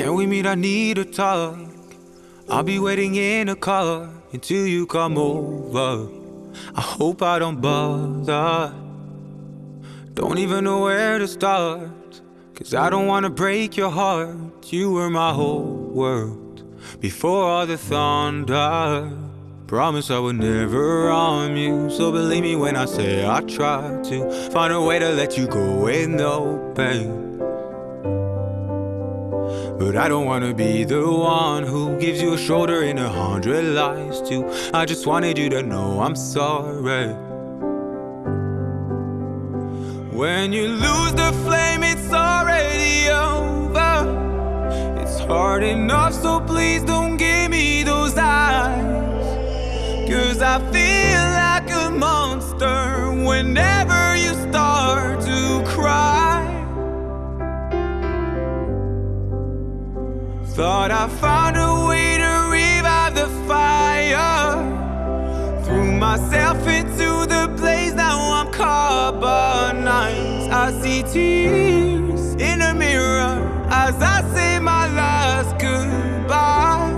Can we meet? I need to talk. I'll be waiting in a car until you come over. I hope I don't bother. Don't even know where to start. Cause I don't wanna break your heart. You were my whole world before all the thunder. Promise I would never harm you. So believe me when I say I try to find a way to let you go with no pain. But I don't wanna be the one who gives you a shoulder and a hundred lies too. I just wanted you to know I'm sorry. When you lose the flame, it's already over. It's hard enough, so please don't give me those eyes. Cause I feel like a monster whenever I found a way to revive the fire. Threw myself into the blaze, now I'm carbonized. I see tears in the mirror as I say my last goodbye.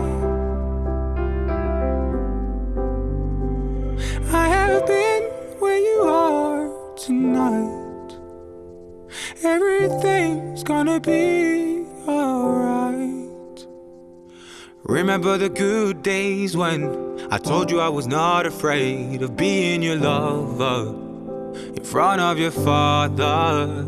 I have been where you are tonight. Everything's gonna be alright. Remember the good days when I told you I was not afraid of being your lover in front of your father.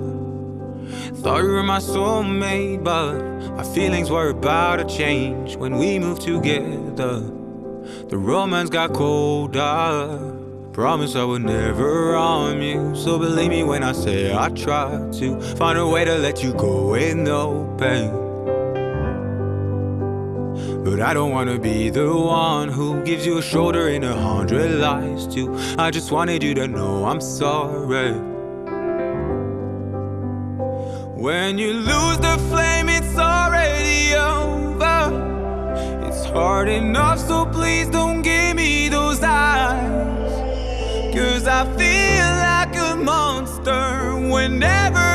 Thought you were my soulmate, but my feelings were about to change when we moved together. The romance got colder. Promise I would never harm you. So believe me when I say I try to find a way to let you go with no pain. But I don't wanna be the one who gives you a shoulder and a hundred lies too. I just wanted you to know I'm sorry. When you lose the flame, it's already over. It's hard enough, so please don't give me those eyes. Cause I feel like a monster whenever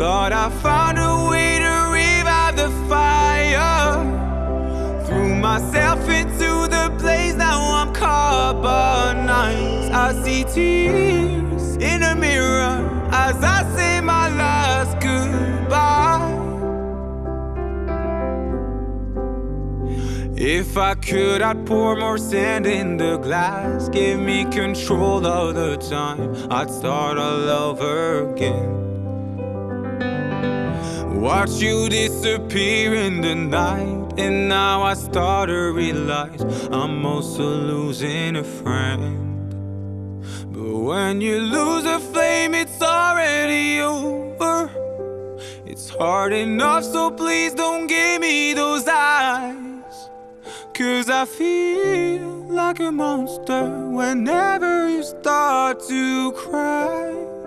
Thought I found a way to revive the fire. Threw myself into the blaze, now I'm carbonized. I see tears in the mirror as I say my last goodbye. If I could, I'd pour more sand in the glass. Give me control of the time. I'd start all over again. Watch you disappear in the night, and now I start to realize I'm also losing a friend. But when you lose a flame, it's already over. It's hard enough, so please don't give me those eyes. Cause I feel like a monster whenever you start to cry.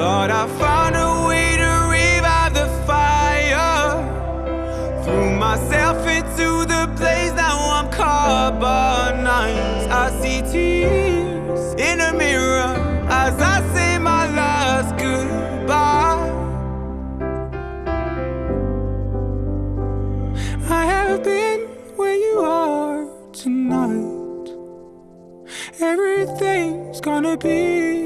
Thought I found a way to revive the fire. Threw myself into the blaze, now I'm carbonized. I see tears in the mirror as I say my last goodbye. I have been where you are tonight. Everything's gonna be.